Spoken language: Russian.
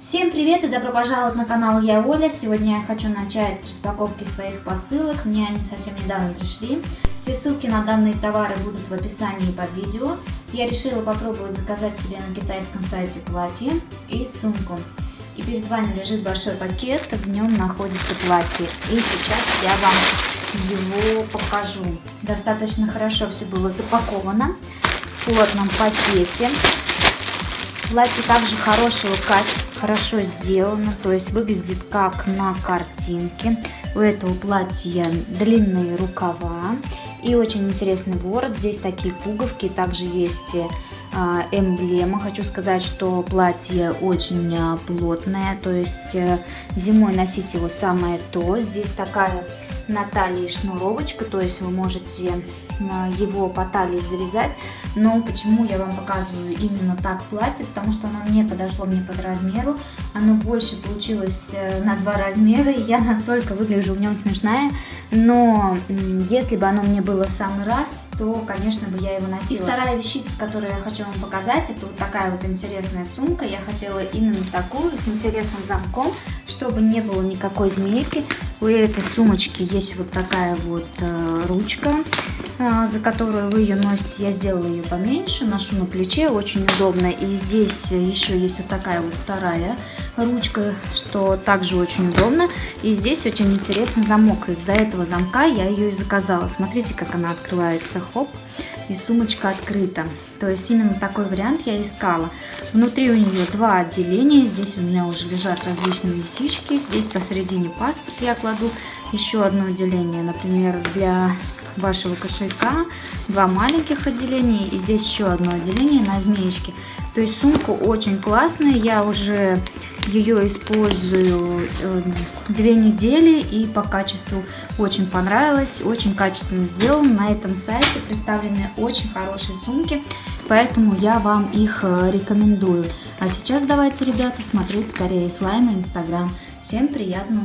Всем привет и добро пожаловать на канал Я Оля. Сегодня я хочу начать с распаковки своих посылок. Мне они совсем недавно пришли. Все ссылки на данные товары будут в описании под видео. Я решила попробовать заказать себе на китайском сайте платье и сумку. И перед вами лежит большой пакет, в нем находится платье. И сейчас я вам его покажу. Достаточно хорошо все было запаковано в плотном пакете. Платье также хорошего качества, хорошо сделано, то есть выглядит как на картинке. У этого платья длинные рукава и очень интересный ворот. Здесь такие пуговки, также есть э, эмблема. Хочу сказать, что платье очень э, плотное, то есть э, зимой носить его самое то. Здесь такая на талии шнуровочка, то есть вы можете его по талии завязать. Но почему я вам показываю именно так платье? Потому что оно мне подошло мне под размеру. Оно больше получилось э, на два размера. И я настолько выгляжу в нем смешная. Но если бы оно мне было в самый раз, то, конечно, бы я его носила. И вторая вещица, которую я хочу вам показать, это вот такая вот интересная сумка. Я хотела именно такую, с интересным замком, чтобы не было никакой змейки. У этой сумочки есть вот такая вот э, ручка. А, за которую вы ее носите, я сделала ее поменьше, ношу на плече, очень удобно. И здесь еще есть вот такая вот вторая ручка, что также очень удобно. И здесь очень интересный замок. Из-за этого замка я ее и заказала. Смотрите, как она открывается. Хоп и сумочка открыта. То есть именно такой вариант я искала. Внутри у нее два отделения. Здесь у меня уже лежат различные висички. Здесь посередине паспорт я кладу. Еще одно отделение, например, для вашего кошелька, два маленьких отделения и здесь еще одно отделение на змеечке. То есть сумка очень классная, я уже ее использую э, две недели и по качеству очень понравилось, очень качественно сделано. На этом сайте представлены очень хорошие сумки, поэтому я вам их э, рекомендую. А сейчас давайте, ребята, смотреть скорее слайм и инстаграм. Всем приятного